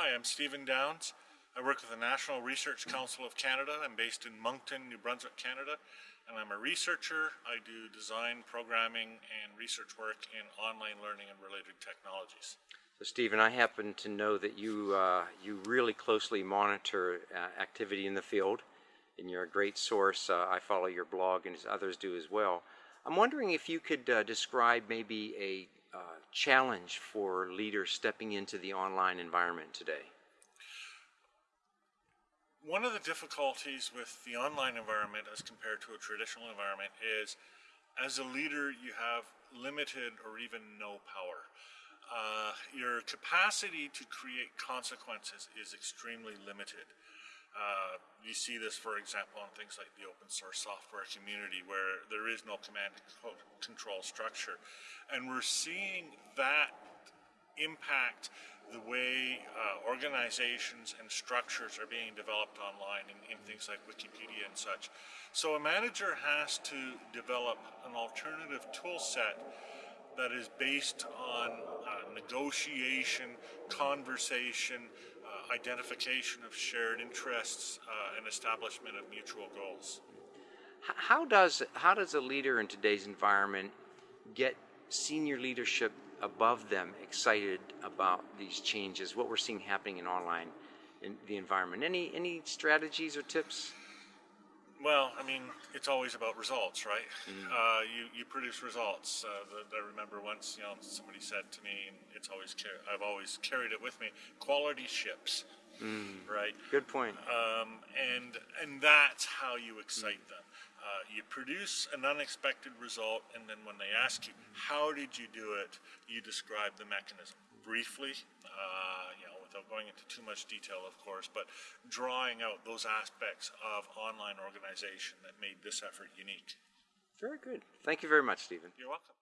Hi, I'm Stephen Downes. I work with the National Research Council of Canada. I'm based in Moncton, New Brunswick, Canada, and I'm a researcher. I do design, programming, and research work in online learning and related technologies. So, Stephen, I happen to know that you uh, you really closely monitor uh, activity in the field, and you're a great source. Uh, I follow your blog, and others do as well. I'm wondering if you could uh, describe maybe a uh, challenge for leaders stepping into the online environment today. One of the difficulties with the online environment as compared to a traditional environment is as a leader you have limited or even no power. Uh, your capacity to create consequences is extremely limited. Uh, you see this, for example, on things like the open source software community where there is no command and control structure. And we're seeing that impact the way uh, organizations and structures are being developed online in, in, things like Wikipedia and such. So a manager has to develop an alternative tool set that is based on uh, negotiation, conversation, uh, identification of shared interests, uh, and establishment of mutual goals. How does how does a leader in today's environment get senior leadership above them excited about these changes? What we're seeing happening in online in the environment. Any any strategies or tips? Well, I mean, it's always about results, right? Mm. Uh, you, you produce results. Uh, the, I remember once, you know, somebody said to me, and it's always I've always carried it with me. Quality ships, mm. right? Good point. Um, and and that's how you excite mm. them. Uh, you produce an unexpected result, and then when they ask you, "How did you do it?" you describe the mechanism briefly. Uh, you know, without going into too much detail, of course, but drawing out those aspects of online organization that made this effort unique. Very good. Thank you very much, Stephen. You're welcome.